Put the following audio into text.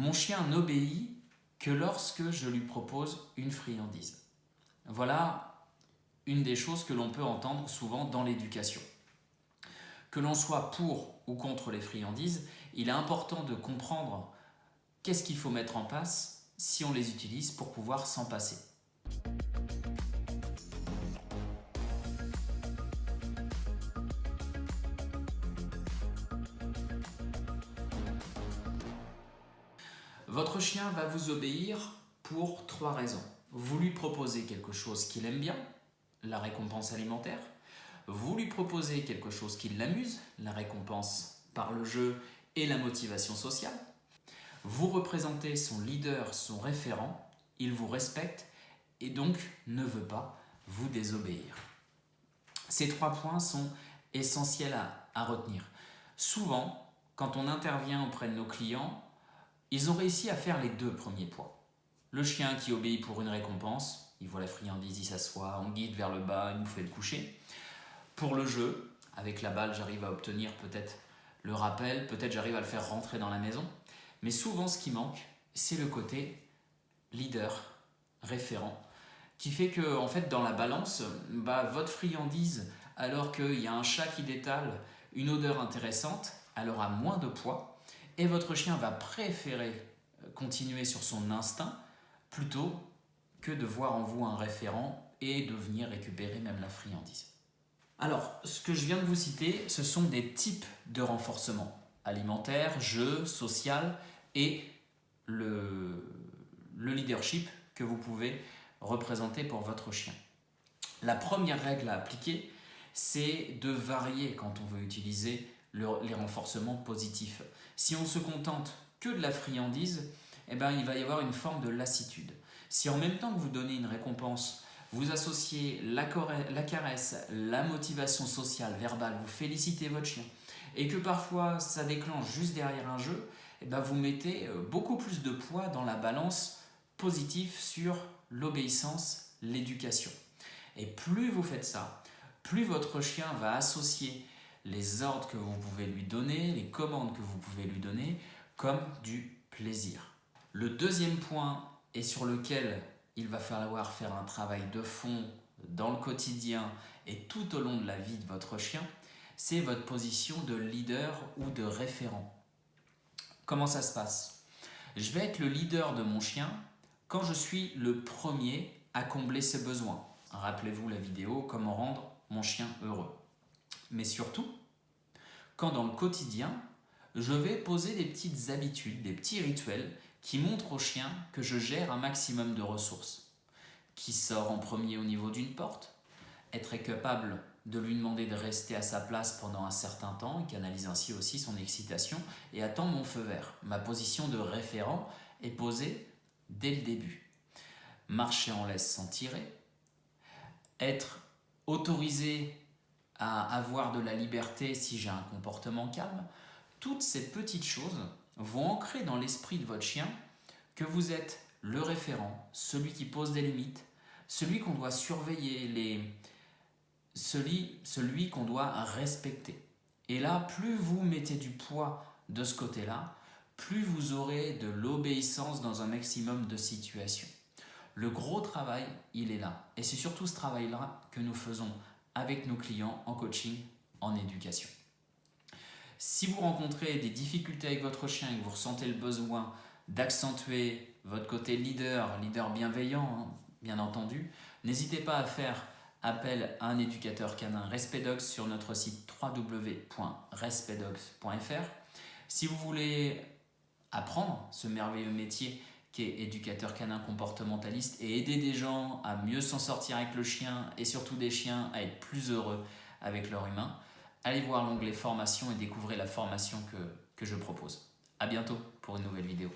Mon chien n'obéit que lorsque je lui propose une friandise. Voilà une des choses que l'on peut entendre souvent dans l'éducation. Que l'on soit pour ou contre les friandises, il est important de comprendre qu'est-ce qu'il faut mettre en place si on les utilise pour pouvoir s'en passer. Votre chien va vous obéir pour trois raisons. Vous lui proposez quelque chose qu'il aime bien, la récompense alimentaire. Vous lui proposez quelque chose qui l'amuse, la récompense par le jeu et la motivation sociale. Vous représentez son leader, son référent, il vous respecte et donc ne veut pas vous désobéir. Ces trois points sont essentiels à, retenir. Souvent, quand on intervient auprès de nos clients, ils ont réussi à faire les deux premiers points. Le chien qui obéit pour une récompense, il voit la friandise, il s'assoit, on guide vers le bas, il nous fait le coucher. Pour le jeu, avec la balle, j'arrive à obtenir peut-être le rappel, peut-être j'arrive à le faire rentrer dans la maison. Mais souvent, ce qui manque, c'est le côté leader, référent, qui fait que, en fait, dans la balance, bah, votre friandise, alors qu'il y a un chat qui détale une odeur intéressante, elle aura moins de poids et votre chien va préférer euh, continuer sur son instinct plutôt que de voir en vous un référent et de venir récupérer même la friandise. Alors, ce que je viens de vous citer, ce sont des types de renforcement alimentaire, jeu, social et le, le leadership que vous pouvez représenter pour votre chien. La première règle à appliquer, c'est de varier quand on veut utiliser les renforcements positifs. Si on se contente que de la friandise, eh ben, il va y avoir une forme de lassitude. Si en même temps que vous donnez une récompense, vous associez la, caresse, la motivation sociale, verbale, vous félicitez votre chien, et que parfois ça déclenche juste derrière un jeu, eh ben, vous mettez euh, beaucoup plus de poids dans la balance positive sur l'obéissance, l'éducation. Et plus vous faites ça, plus votre chien va associer les ordres que vous pouvez lui donner, les commandes que vous pouvez lui donner, comme du plaisir. Le deuxième point, et sur lequel il va falloir faire un travail de fond dans le quotidien et tout au long de la vie de votre chien, c'est votre position de leader ou de référent. Comment ça se passe? Je vais être le leader de mon chien quand je suis le premier à combler ses besoins. Rappelez-vous la vidéo « Comment rendre mon chien heureux » mais surtout quand dans le quotidien, je vais poser des petites habitudes, des petits rituels qui montrent au chien que je gère un maximum de ressources. Qui sort en premier au niveau d'une porte Être capable de lui demander de rester à sa place pendant un certain temps, il canalise ainsi aussi son excitation, et attend mon feu vert. Ma position de référent est posée dès le début. Marcher en laisse sans tirer, être autorisé à avoir de la liberté si j'ai un comportement calme, toutes ces petites choses vont ancrer dans l'esprit de votre chien que vous êtes le référent, celui qui pose des limites, celui qu'on doit surveiller, les... celui, celui qu'on doit respecter. Et là, plus vous mettez du poids de ce côté-là, plus vous aurez de l'obéissance dans un maximum de situations. Le gros travail, il est là. Et c'est surtout ce travail-là que nous faisons avec nos clients en coaching, en éducation. Si vous rencontrez des difficultés avec votre chien et que vous ressentez le besoin d'accentuer votre côté leader, leader bienveillant, hein, bien entendu, n'hésitez pas à faire appel à un éducateur canin Respedox sur notre site www.respedox.fr. Si vous voulez apprendre ce merveilleux métier qui est éducateur canin comportementaliste et aider des gens à mieux s'en sortir avec le chien et surtout des chiens à être plus heureux avec leur humain, allez voir l'onglet formation et découvrez la formation que, que je propose. A bientôt pour une nouvelle vidéo.